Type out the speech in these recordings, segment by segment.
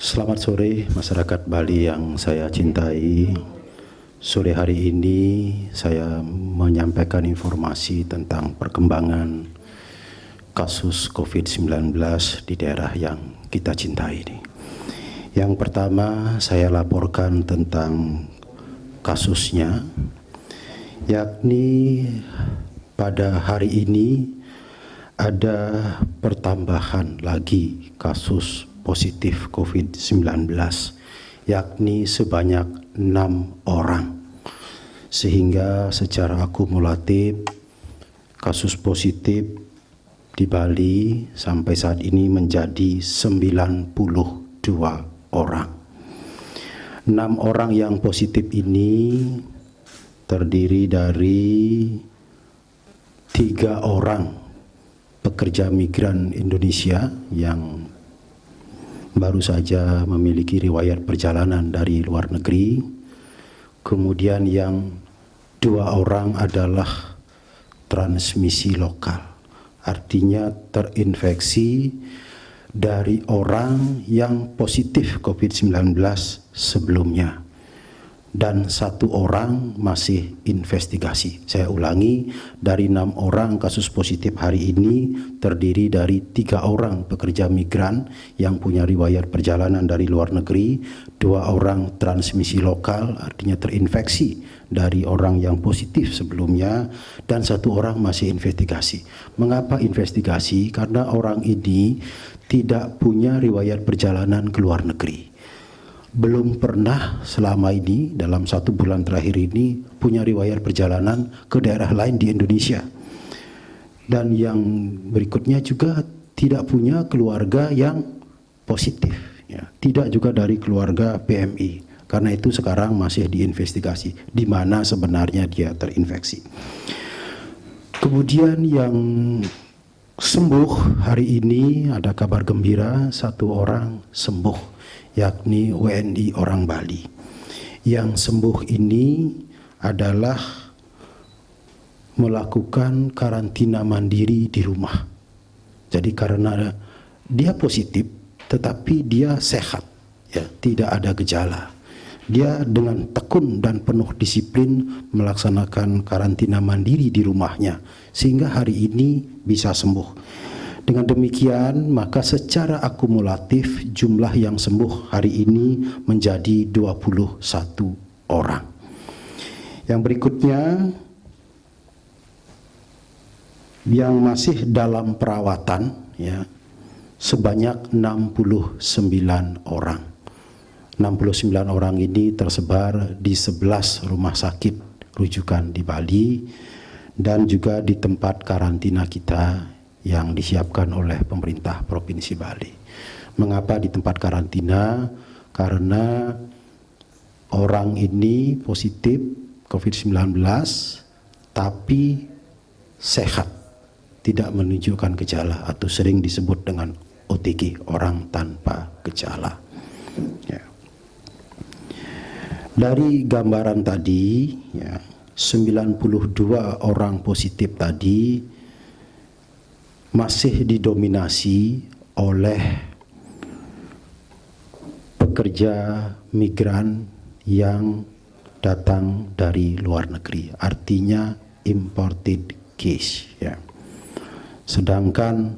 Selamat sore masyarakat Bali yang saya cintai. Sore hari ini saya menyampaikan informasi tentang perkembangan kasus COVID-19 di daerah yang kita cintai ini. Yang pertama saya laporkan tentang kasusnya, yakni pada hari ini ada pertambahan lagi kasus positif COVID-19 yakni sebanyak enam orang sehingga secara akumulatif kasus positif di Bali sampai saat ini menjadi 92 orang. Enam orang yang positif ini terdiri dari tiga orang pekerja migran Indonesia yang baru saja memiliki riwayat perjalanan dari luar negeri. Kemudian yang dua orang adalah transmisi lokal, artinya terinfeksi dari orang yang positif COVID-19 sebelumnya dan satu orang masih investigasi. Saya ulangi, dari enam orang kasus positif hari ini terdiri dari tiga orang pekerja migran yang punya riwayat perjalanan dari luar negeri, dua orang transmisi lokal artinya terinfeksi dari orang yang positif sebelumnya, dan satu orang masih investigasi. Mengapa investigasi? Karena orang ini tidak punya riwayat perjalanan ke luar negeri belum pernah selama ini dalam satu bulan terakhir ini punya riwayat perjalanan ke daerah lain di Indonesia. Dan yang berikutnya juga tidak punya keluarga yang positif. Ya. Tidak juga dari keluarga PMI. Karena itu sekarang masih diinvestigasi di mana sebenarnya dia terinfeksi. Kemudian yang sembuh hari ini ada kabar gembira satu orang sembuh yakni WNI orang Bali. Yang sembuh ini adalah melakukan karantina mandiri di rumah. Jadi karena dia positif tetapi dia sehat, ya, tidak ada gejala. Dia dengan tekun dan penuh disiplin melaksanakan karantina mandiri di rumahnya sehingga hari ini bisa sembuh. Dengan demikian, maka secara akumulatif jumlah yang sembuh hari ini menjadi 21 orang. Yang berikutnya, yang masih dalam perawatan ya sebanyak 69 orang. 69 orang ini tersebar di 11 rumah sakit rujukan di Bali dan juga di tempat karantina kita yang disiapkan oleh pemerintah Provinsi Bali. Mengapa di tempat karantina? Karena orang ini positif COVID-19 tapi sehat, tidak menunjukkan gejala atau sering disebut dengan OTG, orang tanpa gejala. Ya. Dari gambaran tadi, ya, 92 orang positif tadi masih didominasi oleh pekerja migran yang datang dari luar negeri, artinya imported case. Ya. Sedangkan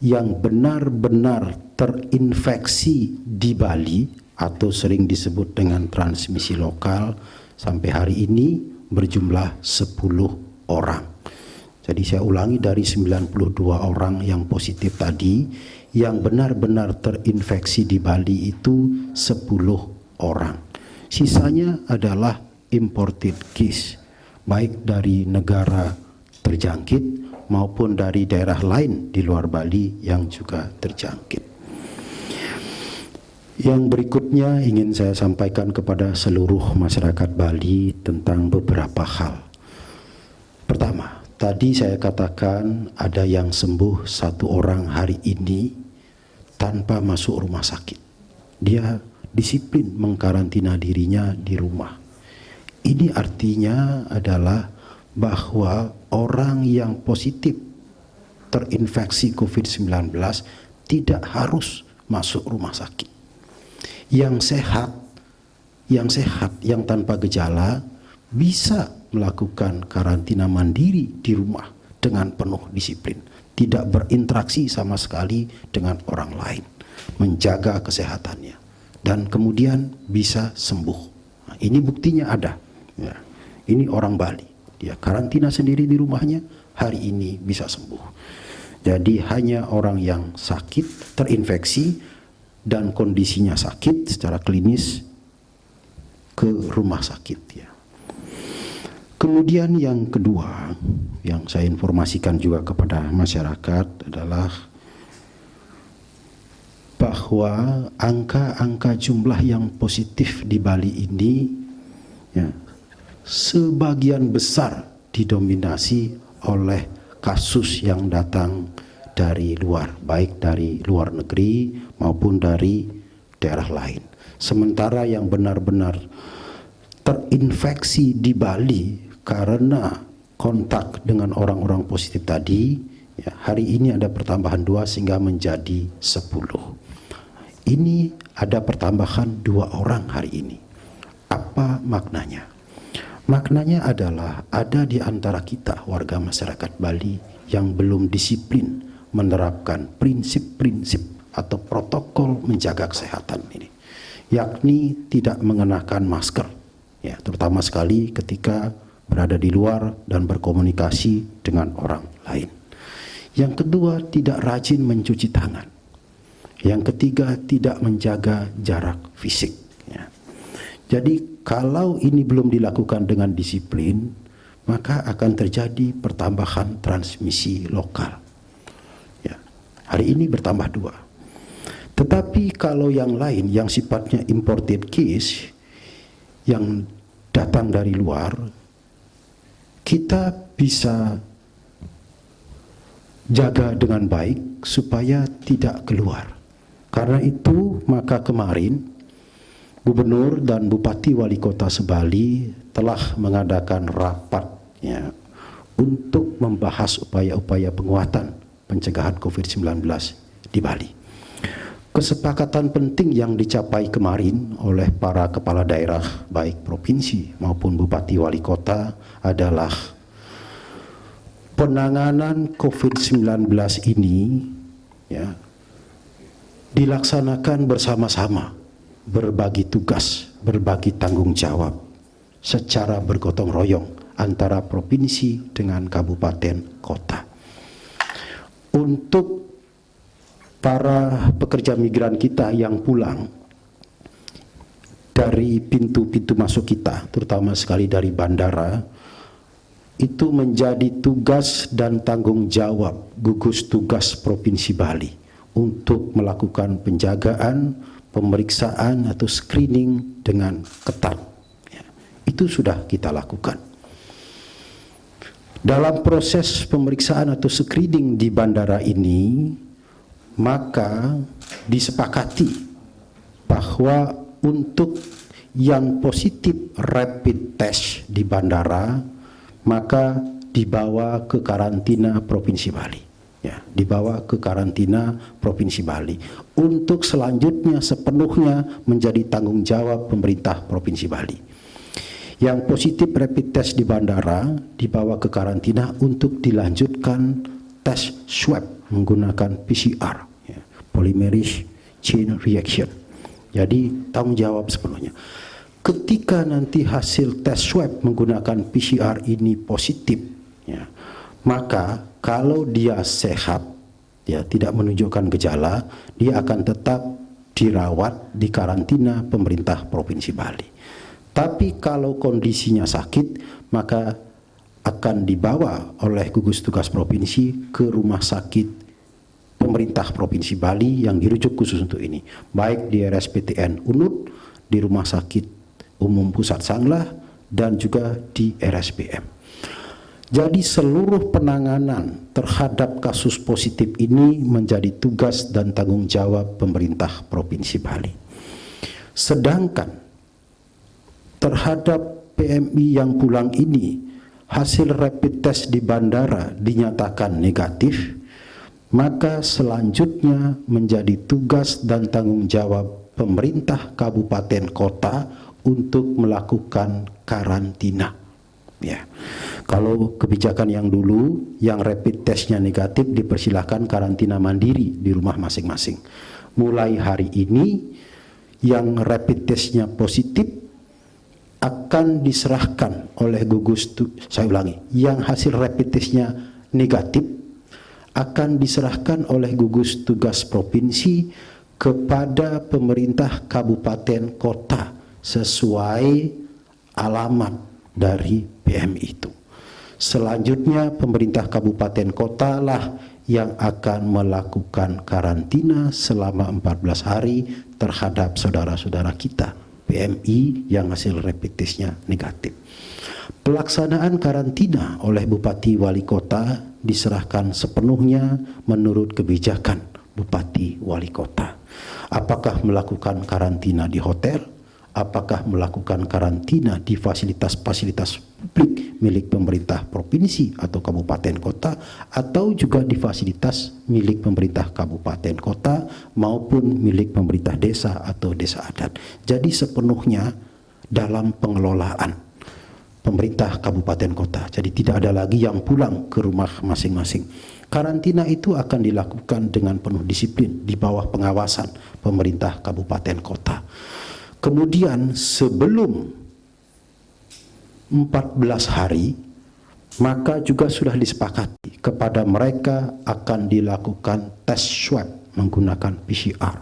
yang benar-benar terinfeksi di Bali atau sering disebut dengan transmisi lokal sampai hari ini berjumlah 10 orang. Jadi saya ulangi dari 92 orang yang positif tadi, yang benar-benar terinfeksi di Bali itu 10 orang. Sisanya adalah imported case, baik dari negara terjangkit maupun dari daerah lain di luar Bali yang juga terjangkit. Yang berikutnya ingin saya sampaikan kepada seluruh masyarakat Bali tentang beberapa hal. Tadi saya katakan ada yang sembuh satu orang hari ini tanpa masuk rumah sakit. Dia disiplin mengkarantina dirinya di rumah. Ini artinya adalah bahwa orang yang positif terinfeksi COVID-19 tidak harus masuk rumah sakit. yang sehat, yang sehat, yang tanpa gejala bisa melakukan karantina mandiri di rumah dengan penuh disiplin, tidak berinteraksi sama sekali dengan orang lain, menjaga kesehatannya, dan kemudian bisa sembuh. Nah, ini buktinya ada. Ya. Ini orang Bali, dia karantina sendiri di rumahnya, hari ini bisa sembuh. Jadi hanya orang yang sakit, terinfeksi, dan kondisinya sakit secara klinis ke rumah sakit ya. Kemudian yang kedua yang saya informasikan juga kepada masyarakat adalah bahwa angka-angka jumlah yang positif di Bali ini ya, sebagian besar didominasi oleh kasus yang datang dari luar, baik dari luar negeri maupun dari daerah lain. Sementara yang benar-benar terinfeksi di Bali karena kontak dengan orang-orang positif tadi, ya, hari ini ada pertambahan dua sehingga menjadi sepuluh. Ini ada pertambahan dua orang hari ini. Apa maknanya? Maknanya adalah ada di antara kita warga masyarakat Bali yang belum disiplin menerapkan prinsip-prinsip atau protokol menjaga kesehatan ini yakni tidak mengenakan masker ya terutama sekali ketika berada di luar dan berkomunikasi dengan orang lain yang kedua tidak rajin mencuci tangan yang ketiga tidak menjaga jarak fisik ya. jadi kalau ini belum dilakukan dengan disiplin maka akan terjadi pertambahan transmisi lokal Hari ini bertambah dua. Tetapi kalau yang lain yang sifatnya imported case yang datang dari luar, kita bisa jaga dengan baik supaya tidak keluar. Karena itu maka kemarin Gubernur dan Bupati Wali Kota Sebali telah mengadakan rapat ya, untuk membahas upaya-upaya penguatan pencegahan COVID-19 di Bali. Kesepakatan penting yang dicapai kemarin oleh para kepala daerah baik provinsi maupun bupati wali kota adalah penanganan COVID-19 ini ya, dilaksanakan bersama-sama, berbagi tugas, berbagi tanggung jawab secara bergotong royong antara provinsi dengan kabupaten kota. Untuk para pekerja migran kita yang pulang dari pintu-pintu masuk kita, terutama sekali dari bandara, itu menjadi tugas dan tanggung jawab gugus tugas Provinsi Bali untuk melakukan penjagaan, pemeriksaan atau screening dengan ketat. Ya, itu sudah kita lakukan. Dalam proses pemeriksaan atau screening di bandara ini, maka disepakati bahwa untuk yang positif rapid test di bandara, maka dibawa ke karantina Provinsi Bali. Ya, dibawa ke karantina Provinsi Bali. Untuk selanjutnya sepenuhnya menjadi tanggung jawab pemerintah Provinsi Bali yang positif rapid test di bandara dibawa ke karantina untuk dilanjutkan tes swab menggunakan PCR ya, polymerase chain reaction. Jadi tanggung jawab sepenuhnya. Ketika nanti hasil tes swab menggunakan PCR ini positif ya, maka kalau dia sehat ya tidak menunjukkan gejala dia akan tetap dirawat di karantina pemerintah Provinsi Bali. Tapi kalau kondisinya sakit, maka akan dibawa oleh gugus tugas provinsi ke rumah sakit pemerintah Provinsi Bali yang dirujuk khusus untuk ini. Baik di RSPTN UNUD, di Rumah Sakit Umum Pusat Sanglah, dan juga di RSPM. Jadi seluruh penanganan terhadap kasus positif ini menjadi tugas dan tanggung jawab pemerintah Provinsi Bali. Sedangkan terhadap PMI yang pulang ini hasil rapid test di bandara dinyatakan negatif maka selanjutnya menjadi tugas dan tanggung jawab pemerintah kabupaten kota untuk melakukan karantina. Ya. Kalau kebijakan yang dulu yang rapid testnya negatif dipersilahkan karantina mandiri di rumah masing-masing. Mulai hari ini yang rapid testnya positif akan diserahkan oleh gugus saya ulangi yang hasil rapid testnya negatif akan diserahkan oleh gugus tugas provinsi kepada pemerintah kabupaten kota sesuai alamat dari PMI itu. Selanjutnya pemerintah kabupaten kota lah yang akan melakukan karantina selama 14 hari terhadap saudara-saudara kita PMI yang hasil rapid testnya negatif. Pelaksanaan karantina oleh Bupati Wali Kota diserahkan sepenuhnya menurut kebijakan Bupati Wali Kota. Apakah melakukan karantina di hotel, apakah melakukan karantina di fasilitas-fasilitas publik milik pemerintah provinsi atau kabupaten kota atau juga di fasilitas milik pemerintah kabupaten kota maupun milik pemerintah desa atau desa adat. Jadi sepenuhnya dalam pengelolaan pemerintah kabupaten kota. Jadi tidak ada lagi yang pulang ke rumah masing-masing. Karantina itu akan dilakukan dengan penuh disiplin di bawah pengawasan pemerintah kabupaten kota. Kemudian sebelum 14 hari maka juga sudah disepakati kepada mereka akan dilakukan tes swab menggunakan PCR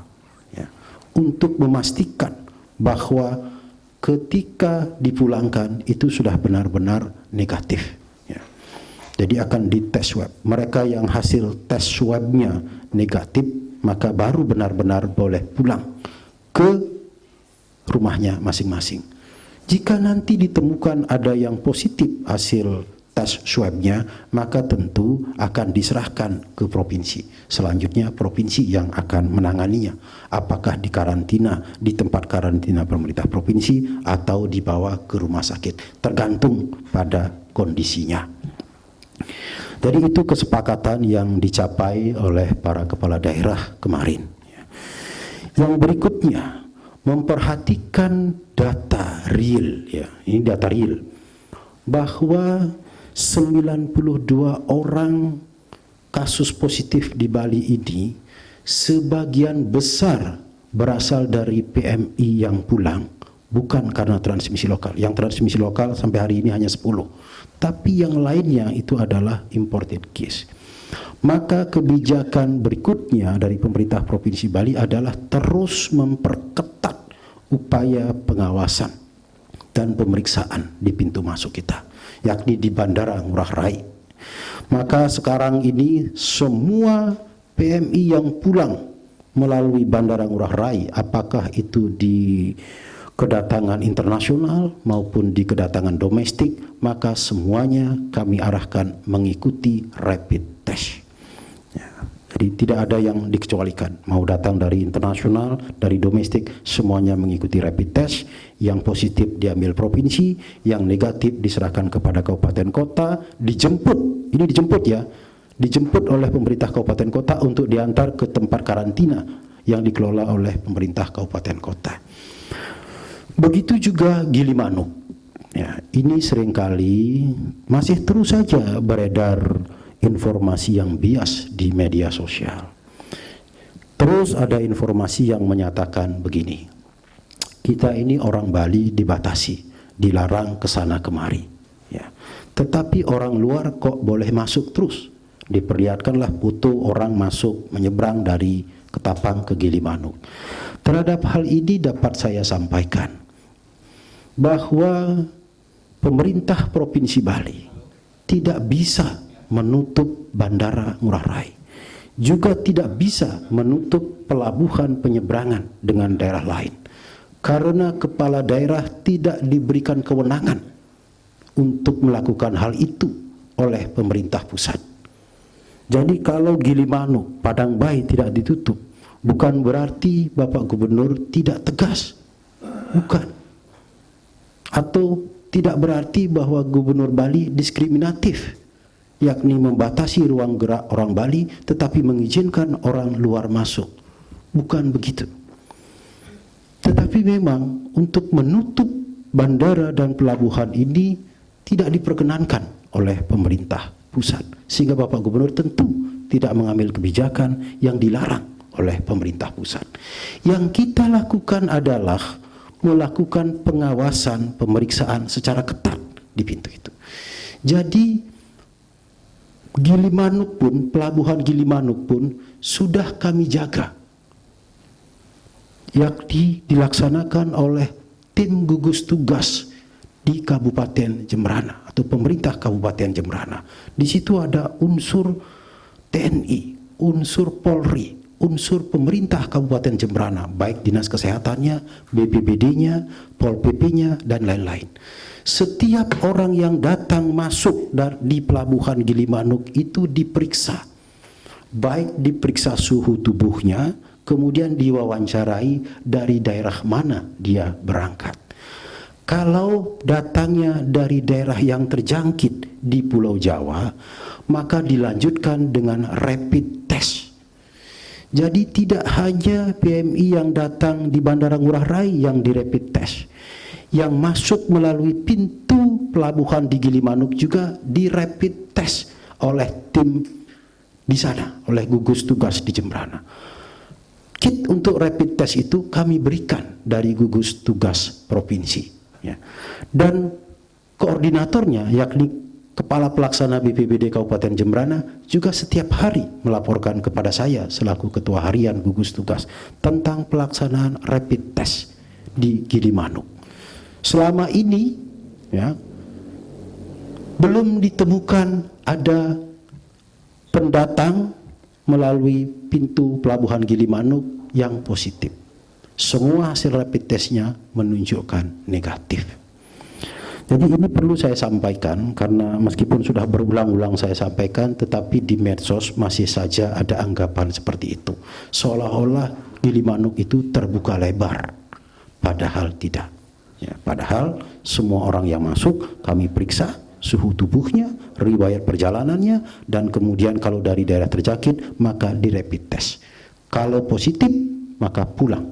ya, untuk memastikan bahwa ketika dipulangkan itu sudah benar-benar negatif. Ya. Jadi akan dites swab. Mereka yang hasil tes swabnya negatif maka baru benar-benar boleh pulang ke rumahnya masing-masing. Jika nanti ditemukan ada yang positif hasil tes swabnya, maka tentu akan diserahkan ke provinsi. Selanjutnya provinsi yang akan menanganinya. Apakah di karantina, di tempat karantina pemerintah provinsi, atau dibawa ke rumah sakit. Tergantung pada kondisinya. Jadi itu kesepakatan yang dicapai oleh para kepala daerah kemarin. Yang berikutnya, memperhatikan data real ya ini data real bahwa 92 orang kasus positif di Bali ini sebagian besar berasal dari PMI yang pulang bukan karena transmisi lokal. Yang transmisi lokal sampai hari ini hanya 10 tapi yang lainnya itu adalah imported case. Maka kebijakan berikutnya dari pemerintah Provinsi Bali adalah terus memperketat upaya pengawasan dan pemeriksaan di pintu masuk kita, yakni di Bandara Ngurah Rai. Maka sekarang ini semua PMI yang pulang melalui Bandara Ngurah Rai, apakah itu di kedatangan internasional maupun di kedatangan domestik, maka semuanya kami arahkan mengikuti rapid test. Jadi tidak ada yang dikecualikan. Mau datang dari internasional, dari domestik, semuanya mengikuti rapid test. Yang positif diambil provinsi, yang negatif diserahkan kepada kabupaten kota, dijemput. Ini dijemput ya. Dijemput oleh pemerintah kabupaten kota untuk diantar ke tempat karantina yang dikelola oleh pemerintah kabupaten kota. Begitu juga Gilimanuk. Ya, ini sering kali masih terus saja beredar informasi yang bias di media sosial. Terus ada informasi yang menyatakan begini, kita ini orang Bali dibatasi, dilarang ke sana kemari. Ya. Tetapi orang luar kok boleh masuk terus. Diperlihatkanlah foto orang masuk menyeberang dari Ketapang ke Gilimanuk. Terhadap hal ini dapat saya sampaikan bahwa pemerintah Provinsi Bali tidak bisa menutup bandara Ngurah Rai. Juga tidak bisa menutup pelabuhan penyeberangan dengan daerah lain. Karena kepala daerah tidak diberikan kewenangan untuk melakukan hal itu oleh pemerintah pusat. Jadi kalau Gilimanuk, Padang Bayi tidak ditutup, bukan berarti Bapak Gubernur tidak tegas. Bukan. Atau tidak berarti bahwa Gubernur Bali diskriminatif yakni membatasi ruang gerak orang Bali tetapi mengizinkan orang luar masuk. Bukan begitu. Tetapi memang untuk menutup bandara dan pelabuhan ini tidak diperkenankan oleh pemerintah pusat. Sehingga Bapak Gubernur tentu tidak mengambil kebijakan yang dilarang oleh pemerintah pusat. Yang kita lakukan adalah melakukan pengawasan, pemeriksaan secara ketat di pintu itu. Jadi Gilimanuk pun, pelabuhan Gilimanuk pun sudah kami jaga. Yakni dilaksanakan oleh tim gugus tugas di Kabupaten Jemberana atau pemerintah Kabupaten Jemberana. Di situ ada unsur TNI, unsur Polri, unsur pemerintah Kabupaten Jemberana, baik Dinas Kesehatannya, BPBD-nya, Pol PP-nya, dan lain-lain. Setiap orang yang datang masuk di pelabuhan Gilimanuk itu diperiksa. Baik diperiksa suhu tubuhnya, kemudian diwawancarai dari daerah mana dia berangkat. Kalau datangnya dari daerah yang terjangkit di Pulau Jawa, maka dilanjutkan dengan rapid test jadi tidak hanya PMI yang datang di Bandara Ngurah Rai yang di rapid test. Yang masuk melalui pintu pelabuhan di Gilimanuk juga di rapid test oleh tim di sana, oleh gugus tugas di Jembrana. Kit untuk rapid test itu kami berikan dari gugus tugas provinsi. Ya. Dan koordinatornya yakni Kepala Pelaksana BPBD Kabupaten Jembrana juga setiap hari melaporkan kepada saya selaku Ketua Harian Gugus Tugas tentang pelaksanaan rapid test di Gilimanuk. Selama ini ya belum ditemukan ada pendatang melalui pintu pelabuhan Gilimanuk yang positif. Semua hasil rapid testnya menunjukkan negatif. Jadi ini perlu saya sampaikan karena meskipun sudah berulang-ulang saya sampaikan tetapi di medsos masih saja ada anggapan seperti itu. Seolah-olah Gilimanuk itu terbuka lebar. Padahal tidak. Ya, padahal semua orang yang masuk kami periksa suhu tubuhnya, riwayat perjalanannya, dan kemudian kalau dari daerah terjangkit maka di rapid test. Kalau positif maka pulang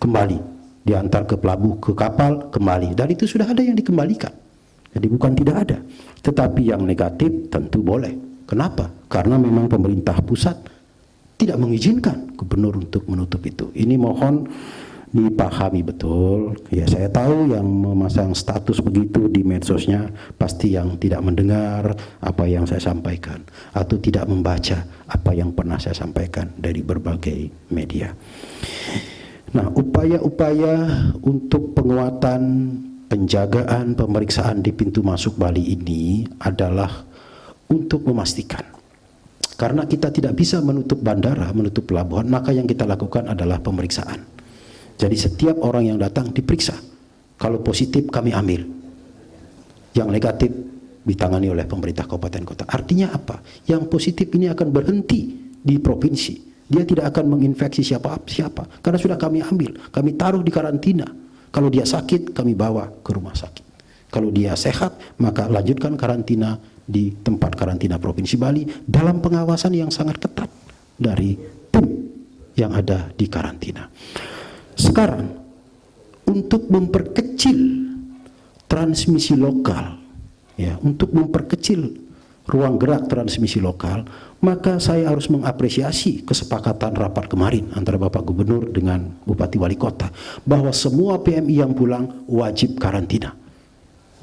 kembali diantar ke pelabuh, ke kapal, kembali. Dan itu sudah ada yang dikembalikan. Jadi bukan tidak ada. Tetapi yang negatif tentu boleh. Kenapa? Karena memang pemerintah pusat tidak mengizinkan gubernur untuk menutup itu. Ini mohon dipahami betul. Ya saya tahu yang memasang status begitu di medsosnya pasti yang tidak mendengar apa yang saya sampaikan atau tidak membaca apa yang pernah saya sampaikan dari berbagai media. Nah, upaya-upaya untuk penguatan penjagaan pemeriksaan di pintu masuk Bali ini adalah untuk memastikan karena kita tidak bisa menutup bandara, menutup pelabuhan, maka yang kita lakukan adalah pemeriksaan. Jadi setiap orang yang datang diperiksa. Kalau positif kami ambil. Yang negatif ditangani oleh pemerintah kabupaten kota. Artinya apa? Yang positif ini akan berhenti di provinsi dia tidak akan menginfeksi siapa siapa karena sudah kami ambil, kami taruh di karantina. Kalau dia sakit, kami bawa ke rumah sakit. Kalau dia sehat, maka lanjutkan karantina di tempat karantina Provinsi Bali dalam pengawasan yang sangat ketat dari tim yang ada di karantina. Sekarang, untuk memperkecil transmisi lokal, ya, untuk memperkecil ruang gerak transmisi lokal, maka saya harus mengapresiasi kesepakatan rapat kemarin antara Bapak Gubernur dengan Bupati Wali Kota bahwa semua PMI yang pulang wajib karantina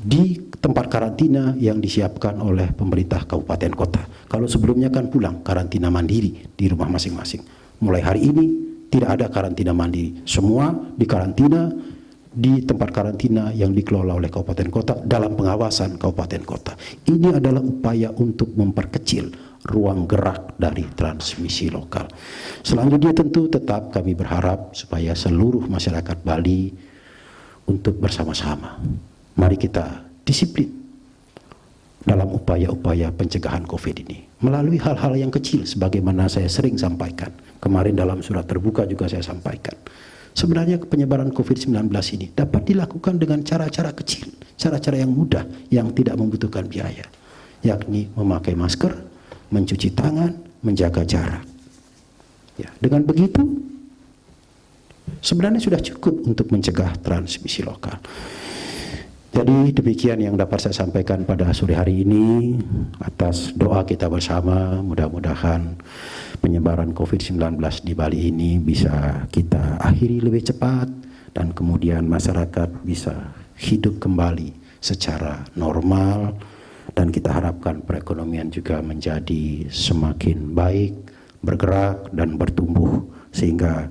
di tempat karantina yang disiapkan oleh pemerintah kabupaten kota. Kalau sebelumnya kan pulang karantina mandiri di rumah masing-masing. Mulai hari ini tidak ada karantina mandiri. Semua di karantina di tempat karantina yang dikelola oleh kabupaten kota dalam pengawasan kabupaten kota. Ini adalah upaya untuk memperkecil ruang gerak dari transmisi lokal. Selanjutnya tentu tetap kami berharap supaya seluruh masyarakat Bali untuk bersama-sama. Mari kita disiplin dalam upaya-upaya pencegahan COVID ini. Melalui hal-hal yang kecil sebagaimana saya sering sampaikan. Kemarin dalam surat terbuka juga saya sampaikan. Sebenarnya penyebaran COVID-19 ini dapat dilakukan dengan cara-cara kecil, cara-cara yang mudah, yang tidak membutuhkan biaya. Yakni memakai masker, mencuci tangan, menjaga jarak. Ya, dengan begitu sebenarnya sudah cukup untuk mencegah transmisi lokal. Jadi demikian yang dapat saya sampaikan pada sore hari ini atas doa kita bersama. Mudah-mudahan penyebaran COVID-19 di Bali ini bisa kita akhiri lebih cepat dan kemudian masyarakat bisa hidup kembali secara normal. Dan kita harapkan perekonomian juga menjadi semakin baik, bergerak dan bertumbuh sehingga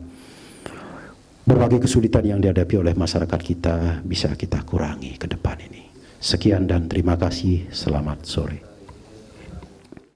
berbagai kesulitan yang dihadapi oleh masyarakat kita bisa kita kurangi ke depan ini. Sekian dan terima kasih. Selamat sore.